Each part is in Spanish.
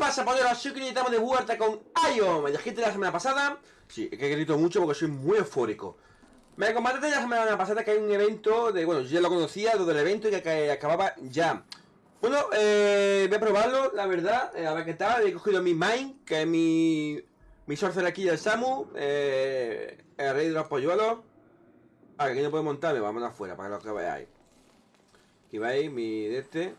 pasa, Pollero? Así que estamos de vuelta con Ion. Me dijiste la semana pasada. Sí, es que grito mucho porque soy muy eufórico. Me comentaste la semana pasada que hay un evento de. Bueno, yo ya lo conocía, lo del evento y que acababa ya. Bueno, eh, voy a probarlo, la verdad. Eh, a ver qué tal. He cogido mi Mine, que es mi. Mi sorcerer aquí del Samu. Eh, el rey de los polluelos. Ah, que aquí no puedo montarme, vamos afuera para que lo que veáis. Aquí veis mi de este.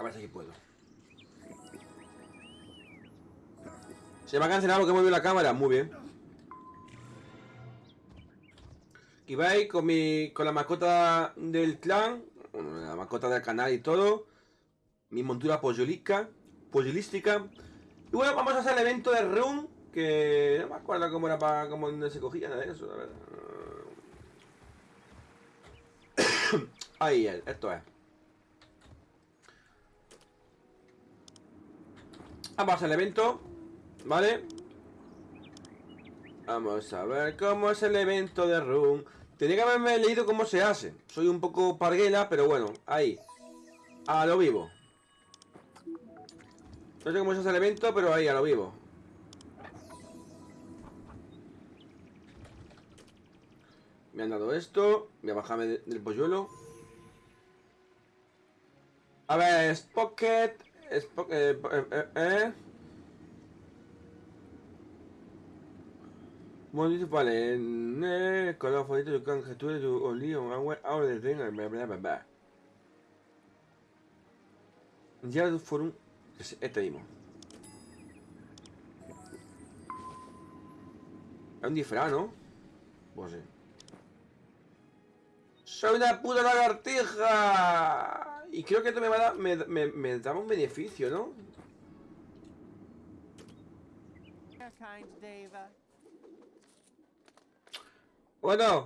A ver si puedo. Se me ha cancelado he movido la cámara. Muy bien. Aquí veis con mi. con la mascota del clan. La mascota del canal y todo. Mi montura pollolística. Pollolística. Y bueno, vamos a hacer el evento de Run. Que no me acuerdo cómo era para. cómo se cogía nada de eso. A ver. Ahí, esto es. Vamos al evento, ¿vale? Vamos a ver cómo es el evento de Run. Tenía que haberme leído cómo se hace. Soy un poco parguela, pero bueno, ahí. A lo vivo. No sé cómo se hace el evento, pero ahí, a lo vivo. Me han dado esto. Voy a bajarme del polluelo. A ver, Pocket. Es Pocket. Eh, eh, eh. Municipal en eh, con la favorita de conjetura de Olion, ahora de Reina, bla bla bla bla. Ya fueron. Este mismo. Es un disfraz, ¿no? Pues sí. ¡Soy una puta lagartija! Y creo que esto me va a dar, me, me, me da un beneficio, ¿no? Bueno,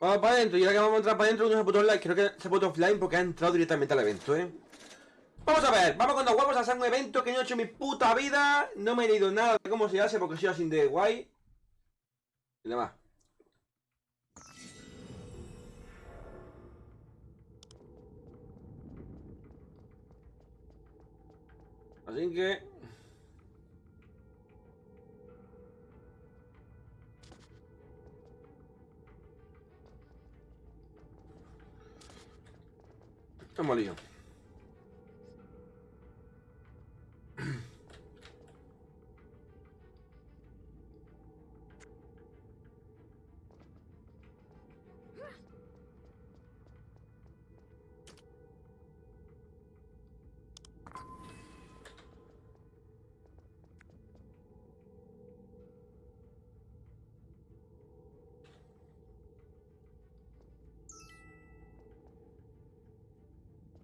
vamos para adentro. Y ahora que vamos a entrar para adentro, uno se puto. Creo que se puto offline porque ha entrado directamente al evento, ¿eh? Vamos a ver, vamos con dos huevos a hacer un evento que no he hecho mi puta vida. No me he leído nada de cómo se hace porque soy así de guay. Y nada más. Así que... Estamos lío.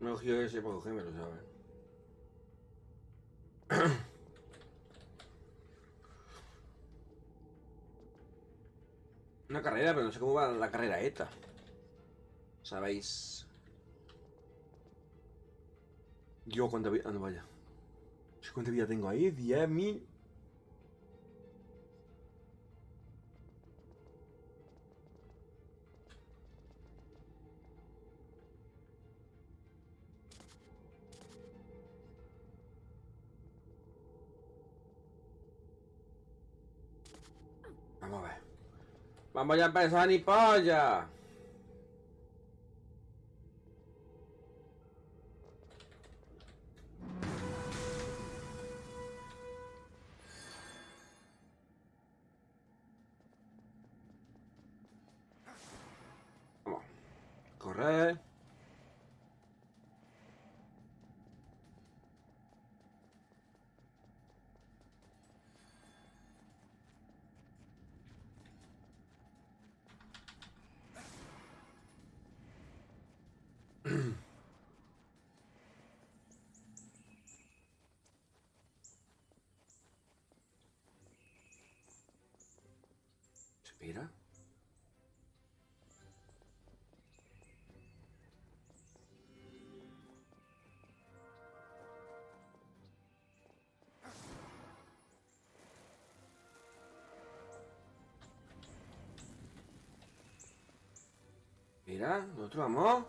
No ese para cogérmelo, ¿sabes? Una carrera, pero no sé cómo va la carrera esta. ¿Sabéis? Yo, ¿cuánta vida? Ah, no, vaya. ¿Cuánta vida tengo ahí? 10.000. Vamos ya a empezar ni polla. Mira, nosotros vamos.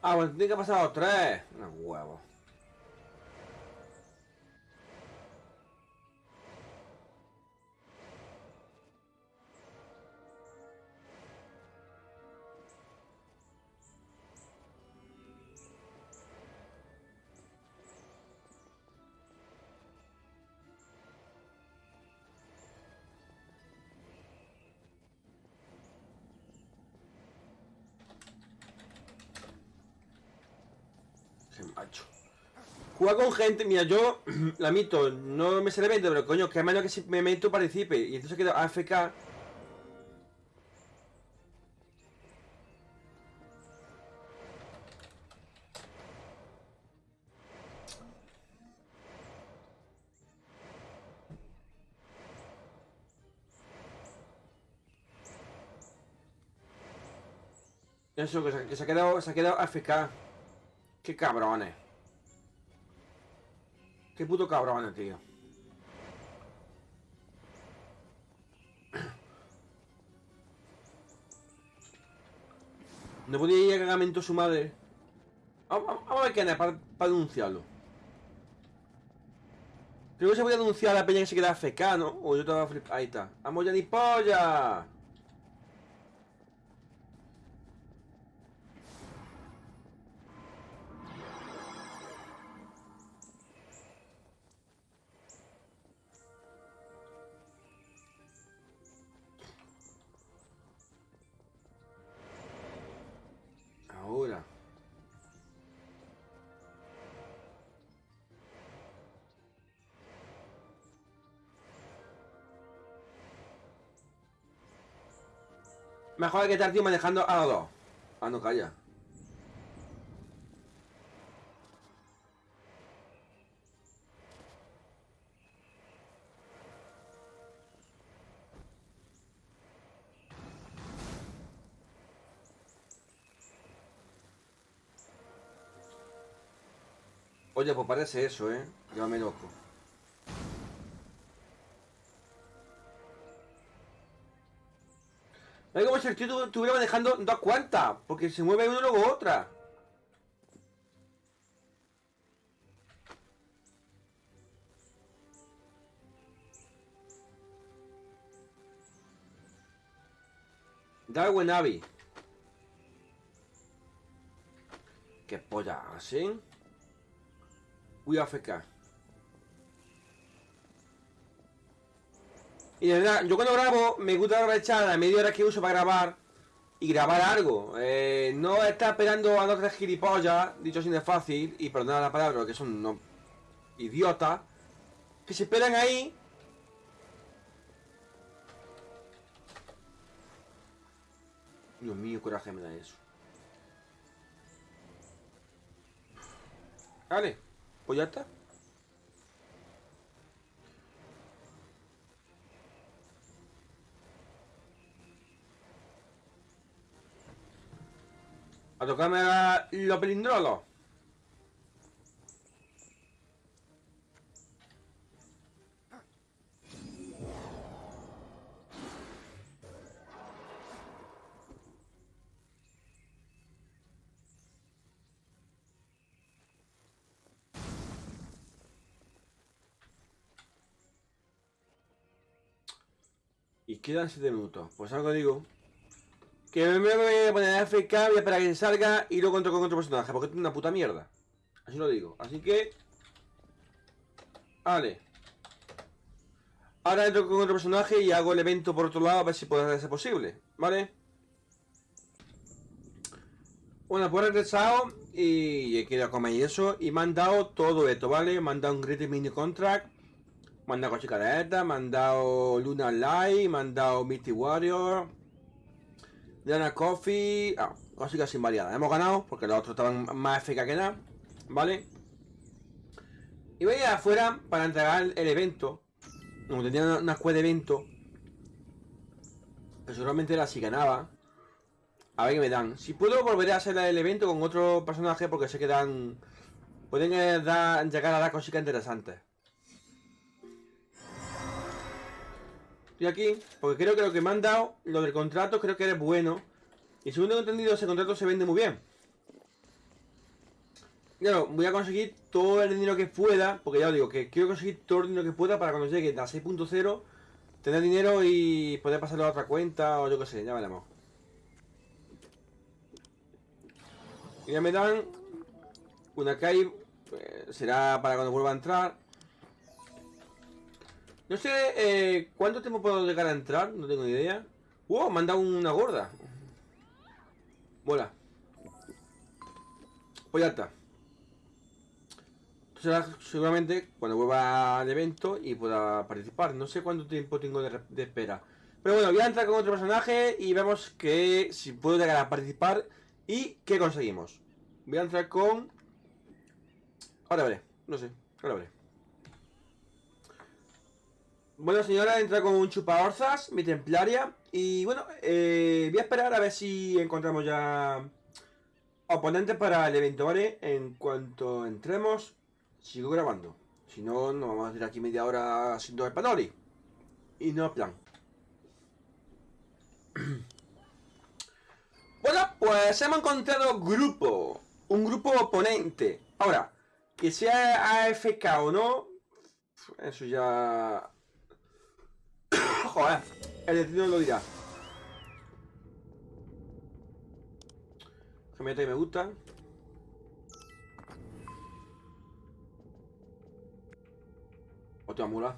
Ah, bueno, tiene que pasar los tres. Eh. Qué macho. Jugar con gente, mira, yo la mito, no me se evento, pero coño, que menos que si me meto participe. Y entonces queda AFK. Eso, se, que se ha quedado, se ha quedado AFK. Qué cabrones. Qué puto cabrones, tío. No podía ir a cagamento su madre. Vamos, a ver quién es para, denunciarlo. Creo que se podía denunciar la peña que se queda AFK, ¿no? O yo estaba flip... Ahí está. ¡Vamos ya ni polla! Ahora. Mejor que estar tío manejando a dos. Ah, no, calla. Oye, pues parece eso, ¿eh? Llámame loco. Es como si el tío tu- estuviera manejando dos cuantas, porque se mueve uno luego otra. Darwin Abbey. ¿Qué polla hacen? A AFK. Y de verdad, yo cuando grabo me gusta aprovechar la media hora que uso para grabar y grabar algo. Eh, no estar esperando a dos tres gilipollas, dicho así de fácil, y perdonad la palabra, que son no, idiotas, que se esperan ahí. Dios mío, coraje me da eso. Vale, está. A tocarme la- los pelindrolos. Quedan 7 minutos. Pues algo digo. Que me voy a poner FK, voy a esperar a que salga y luego entro con otro personaje, porque es una puta mierda. Así lo digo. Así que. Vale. Ahora entro con otro personaje y hago el evento por otro lado a ver si puede ser posible. ¿Vale? Bueno, pues he regresado y he querido comer y eso. Y me han dado todo esto, ¿vale? Me han dado un Great Mini Contract. Me han dado estas, me Luna Light, me han dado Misty Warrior. Diana Coffee. Ah, cositas sin variadas. Hemos ganado porque los otros estaban más eficaz que nada. ¿Vale? Y voy a ir afuera para entregar el evento. Como tenía una, quest de evento. Que seguramente era si ganaba. A ver qué me dan. Si puedo, volveré a hacer el evento con otro personaje porque sé que dan. Pueden eh, llegar a dar cositas interesantes. Estoy aquí porque creo que lo que me han dado, lo del contrato, creo que es bueno. Y según tengo entendido, ese contrato se vende muy bien. Claro, voy a conseguir todo el dinero que pueda, porque ya os digo, que quiero conseguir todo el dinero que pueda para cuando llegue a 6.0 tener dinero y poder pasarlo a otra cuenta o yo qué sé, ya veremos. Y ya me dan una cave, pues, será para cuando vuelva a entrar. No sé eh, cuánto tiempo puedo llegar a entrar, no tengo ni idea. ¡Wow! Me han dado una gorda. Mola. Pues ya está. Será seguramente cuando vuelva al evento y pueda participar. No sé cuánto tiempo tengo de, espera. Pero bueno, voy a entrar con otro personaje y vemos que si puedo llegar a participar y qué conseguimos. Voy a entrar con... Ahora veré, no sé, ahora veré. Bueno señora, entra con un chupaorzas, mi templaria Y bueno, eh, voy a esperar a ver si encontramos ya oponentes para el evento, ¿vale? En cuanto entremos, sigo grabando. Si no, nos vamos a ir aquí media hora haciendo el panori Y no plan. Bueno, pues hemos encontrado grupo Un grupo oponente. Ahora, que sea AFK o no Eso ya Joder, el destino lo dirá. Que me me gusta. Otra mula.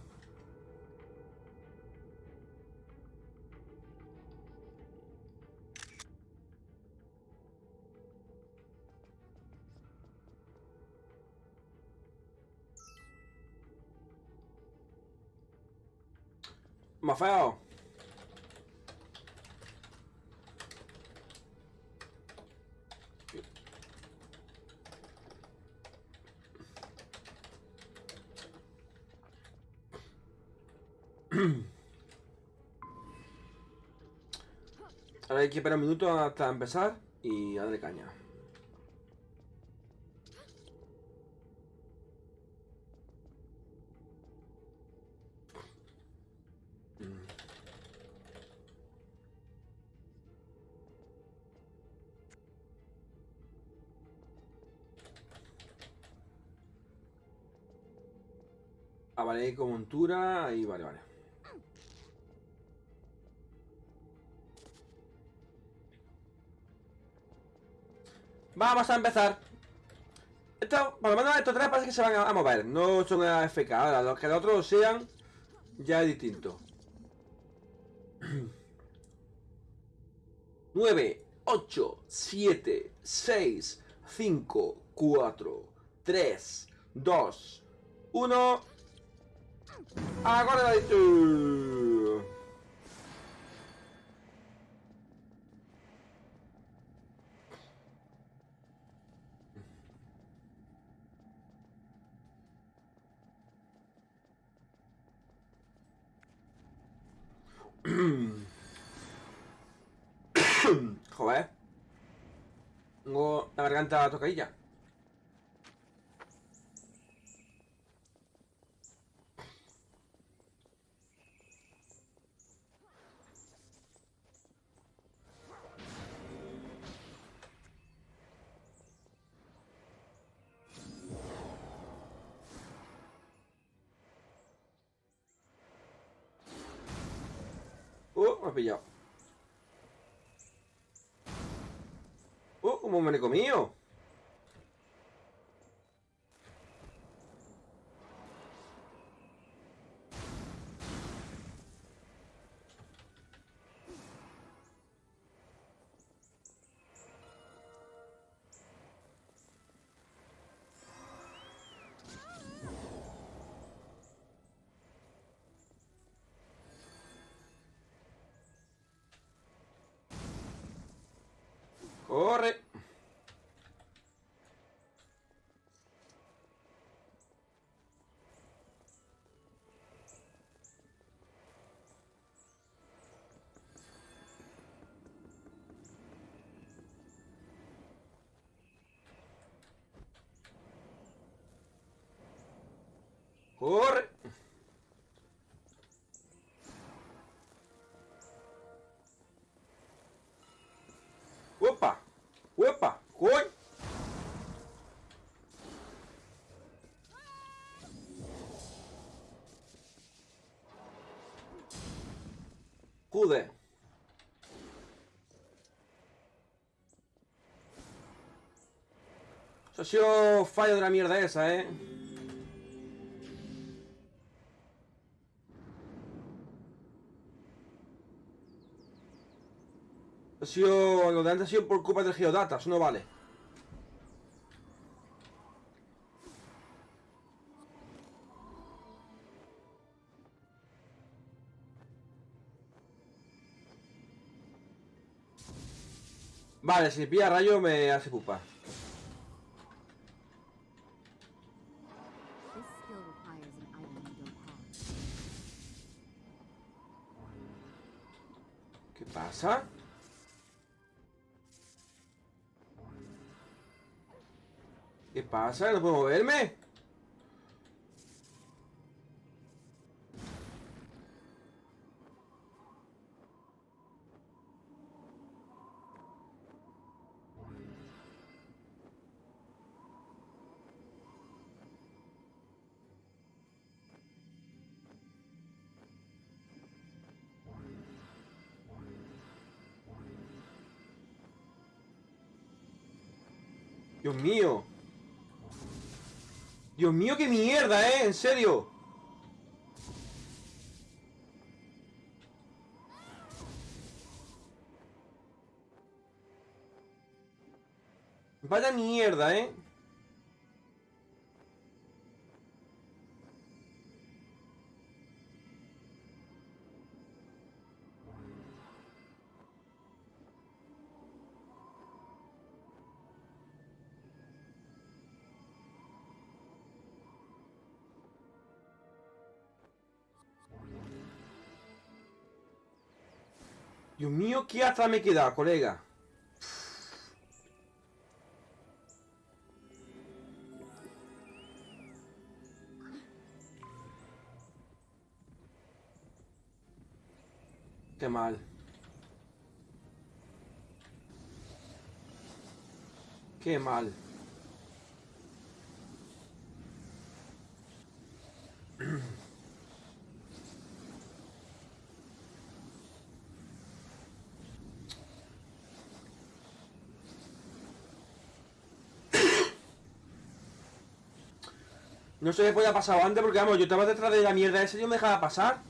Más feo. Ahora hay que esperar un minuto hasta empezar y darle caña. Vale, con montura. Ahí, vale, vale. Vamos a empezar. Esto, por lo menos estos tres parece que se van a, mover. No son AFK. Ahora, los que los otros sean, ya es distinto. 9, 8, 7, 6, 5, 4, 3, 2, 1. Agora vai... Uh... Joder. Tengo la garganta tocadilla. Pillado. ¡Oh! ¡Como me lo he comido! ¡Corre! ¡Opa! ¡Opa! ¡Corre! Куди? Eso ha sido fallo de la mierda esa, ¿eh? Ha sido... Lo de antes ha sido por culpa del Geodata, eso no vale. Vale, si pilla rayo me hace pupa. This skill pasa? ¿No puedo moverme? Dios mío, qué mierda, ¿eh? En serio. Vaya mierda, ¿eh? Dios mío, qué atrás me queda, colega. Qué mal. Qué mal. No se me podía pasar antes porque, vamos, yo estaba detrás de la mierda esa y yo me dejaba pasar.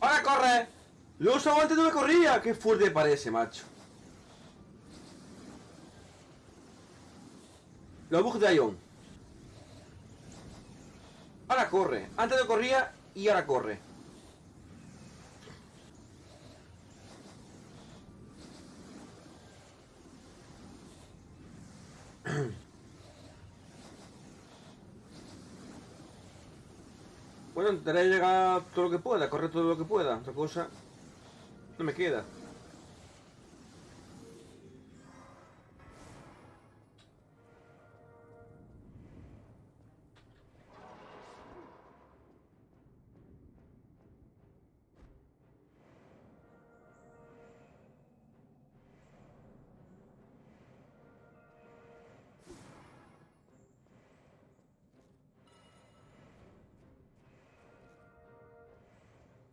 ¡Ahora corre! Lo usaba antes no me corría. Qué fuerte parece, macho. Los bugs de Ion. Ahora corre. Antes no corría y ahora corre. Intentaré llegar todo lo que pueda, correr todo lo que pueda. Otra cosa no me queda.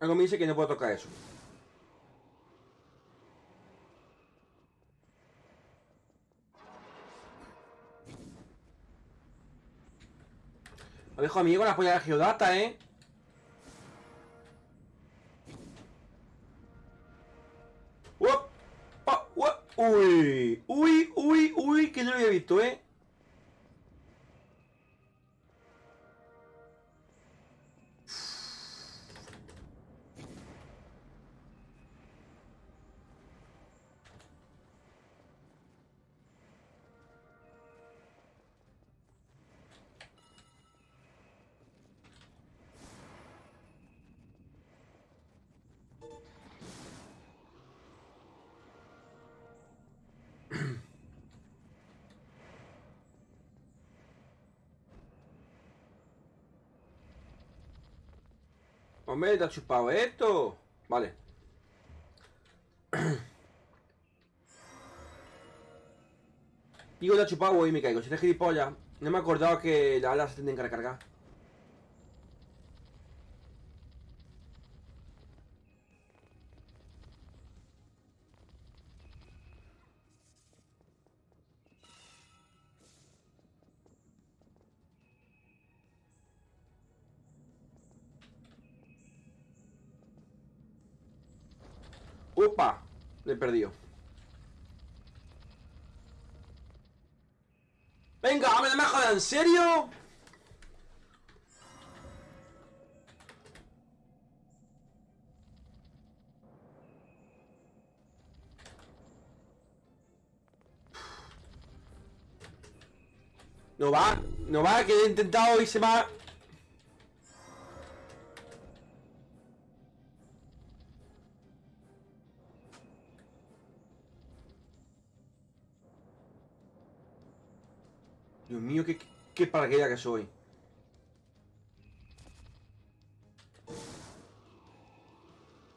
Algo me dice que no puedo tocar eso. Lo dejo amigo la polla de Geodata, ¿eh? ¡Uy! ¡Uy! ¡Uy! ¡Uy! Que no lo había visto, ¿eh? Hombre, te ha chupado esto. Vale. Digo, la he chupado y me caigo. Si eres gilipollas, no me he acordado que las alas se tienen que recargar. ¡Upa! Le he perdido. ¡Venga, me me! ¿En serio? No va, no va, que he intentado y se va. Qué, paraquedas que soy.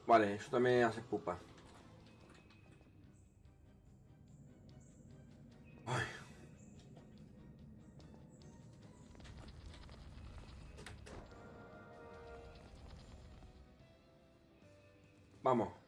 Vale, eso también hace pupa. Vamos.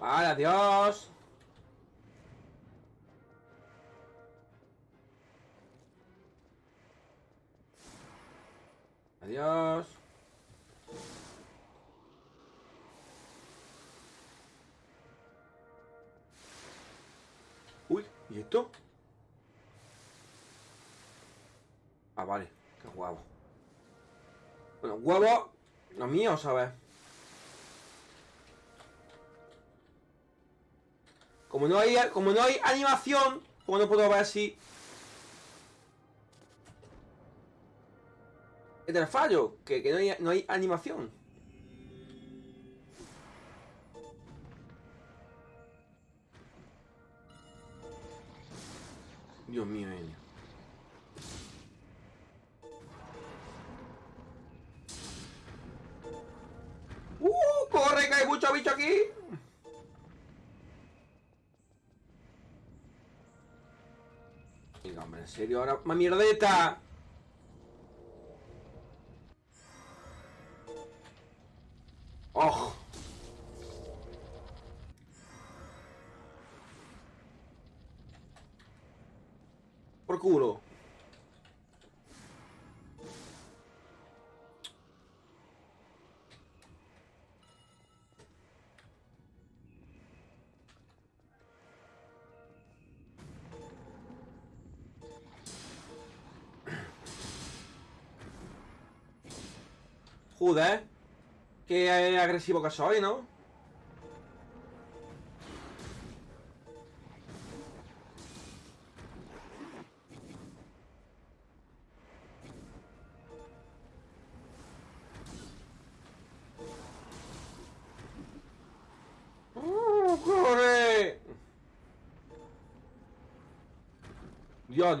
Vale, adiós. Adiós. Uy, ¿y esto? Ah, vale, qué guapo. Bueno, huevo, lo mío, ¿sabes? Como no hay, como no hay animación, pues no puedo ver si... Es del fallo, que, que no, hay, no hay animación. Dios mío, Enya. ¡Uh! ¡Corre, que hay mucho bicho aquí! Serio, ahora... ¡Más mierdeta! ¡Oh! Por culo. Joder. Qué agresivo que soy, ¿no? ¡Oh,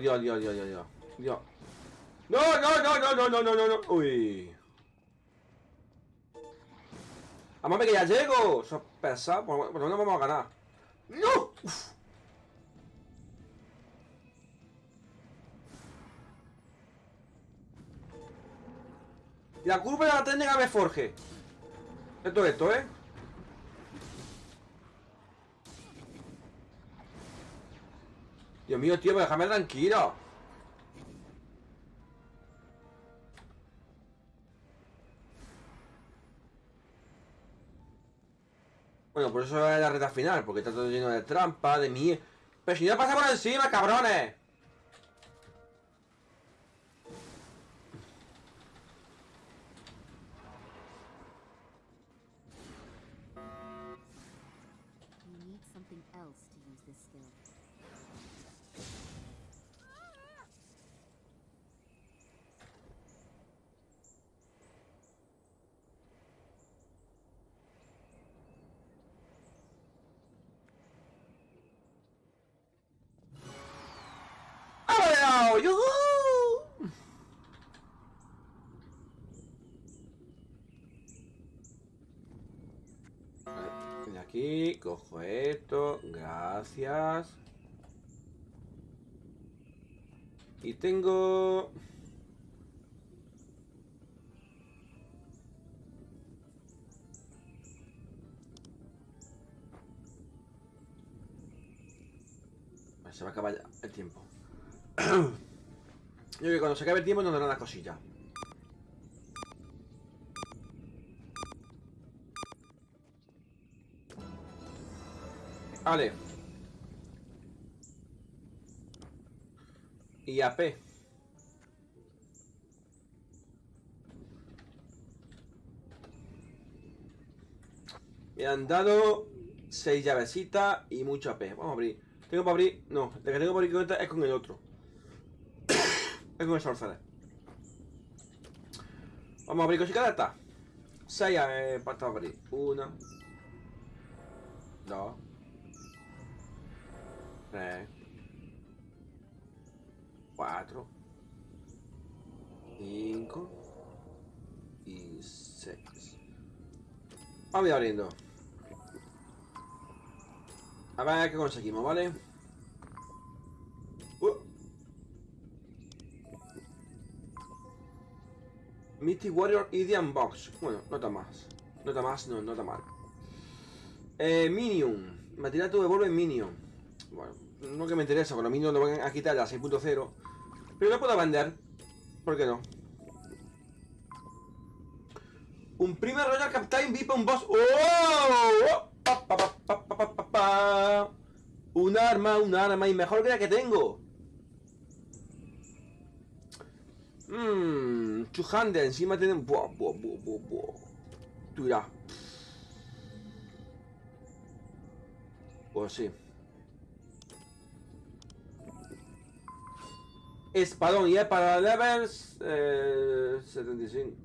Dios, Dios, Dios, Dios, Dios. Dios. No, no, no, no, no, no, no, no, no. Uy. ¡Amame que ya llego! Eso es pesado. Por lo menos vamos a ganar. ¡No! Uf. La curva de la técnica me forje. Esto, esto, ¿eh? Dios mío, tío, déjame tranquilo. Bueno, por eso es la reta final, porque está todo lleno de trampa, de mierda. Pero pasa por encima, cabrones. Cojo esto, gracias. Y tengo... Se va a acabar el tiempo. Yo que cuando se acabe el tiempo nos darán las cosillas. Vale. Y AP. Me han dado 6 llavecitas y mucho AP. Vamos a abrir. Tengo para abrir. No, el que tengo para abrir cuenta es con el otro. es con el sorcerer. Vamos a abrir cositas de esta. 6 eh, para abrir. 1 2 3 4 5 y 6 Vamos abriendo A ver qué conseguimos, ¿vale? Uh. Mythic Warrior Idian Box Bueno, nota más. Nota más, no, nota mal. Eh, Minion. Material tu devuelve Minion Bueno, no que me interesa, con los Minions lo van a quitar a 6.0 Pero lo puedo vender ¿Por qué no? Un primer Royal Captain VIP un boss ¡Oh! Pa. Un arma, un arma Y mejor que la que tengo Mmm, encima tienen. Buah, buah, buah, buah, buah. Tú dirás. Pues sí. Espadón, y es para levels eh, 75.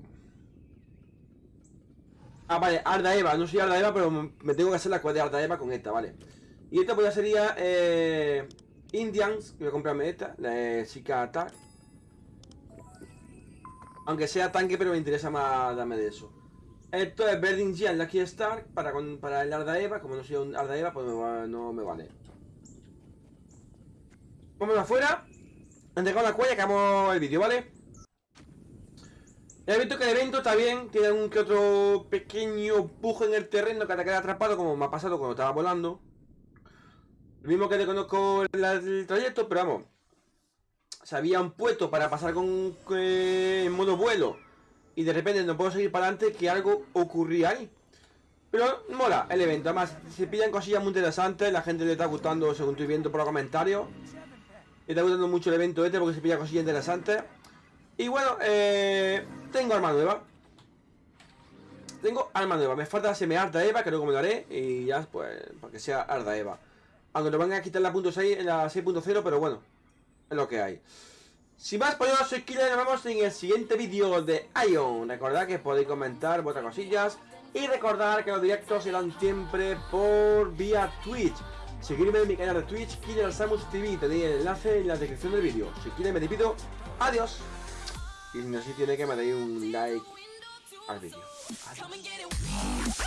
Ah, vale, Arda Eva, no soy Arda Eva, pero me tengo que hacer la cuadra de Arda Eva con esta, vale. Y esta pues ya sería eh, Indians, voy a comprarme esta, la Chica Attack. Aunque sea tanque, pero me interesa más darme de eso. Esto es Berding Gian Lucky Star para, con, para el Arda Eva. Como no soy un Arda Eva, pues me va- no me vale. Vamos afuera. Entregamos la cuella y acabamos el vídeo, ¿vale? He visto que el evento está bien, tiene un que otro pequeño pujo en el terreno que te queda atrapado, como me ha pasado cuando estaba volando. Lo mismo que te conozco el, el trayecto, pero vamos. Se habían puesto para pasar con eh, en modo vuelo y de repente no puedo seguir para adelante que algo ocurría ahí. Pero mola el evento, además se pillan cosillas muy interesantes, la gente le está gustando según estoy viendo por los comentarios. Está gustando mucho el evento este porque se pilla cosillas interesantes. Y bueno, eh, tengo arma nueva. Tengo arma nueva. Me falta hacerme Arda Eva, que luego me lo haré. Y ya, pues, para que sea Arda Eva. Aunque lo van a quitar la punto 6, en la 6.0, pero bueno, es lo que hay. Sin más, pues yo soy Killer y nos vemos en el siguiente vídeo de Ion. Recordad que podéis comentar vuestras cosillas. Y recordar que los directos serán siempre por vía Twitch. Seguidme en mi canal de Twitch, Killer Samus TV. Tenéis el enlace en la descripción del vídeo. Si quieres me despido. Adiós. Y si no, si tiene que me deis un like al vídeo. Adiós.